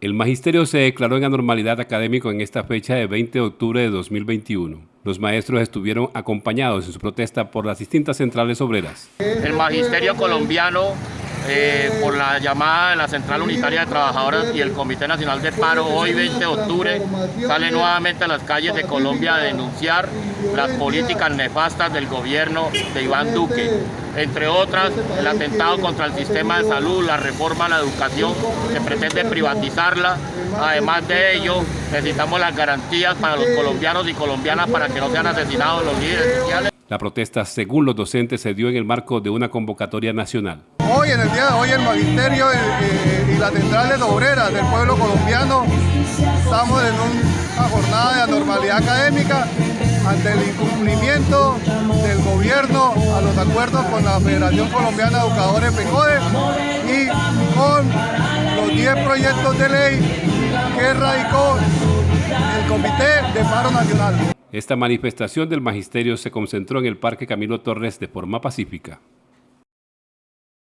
El magisterio se declaró en anormalidad académico en esta fecha de 20 de octubre de 2021. Los maestros estuvieron acompañados en su protesta por las distintas centrales obreras. El magisterio colombiano eh, por la llamada de la Central Unitaria de Trabajadoras y el Comité Nacional de Paro, hoy 20 de octubre, sale nuevamente a las calles de Colombia a denunciar las políticas nefastas del gobierno de Iván Duque. Entre otras, el atentado contra el sistema de salud, la reforma a la educación, que pretende privatizarla. Además de ello, necesitamos las garantías para los colombianos y colombianas para que no sean asesinados los líderes sociales. La protesta, según los docentes, se dio en el marco de una convocatoria nacional. Hoy, en el día de hoy, el Magisterio y, las centrales obreras del pueblo colombiano estamos en una jornada de anormalidad académica ante el incumplimiento acuerdos con la Federación Colombiana de Educadores PECODE y con los 10 proyectos de ley que radicó el Comité de Paro Nacional. Esta manifestación del magisterio se concentró en el Parque Camilo Torres de forma pacífica.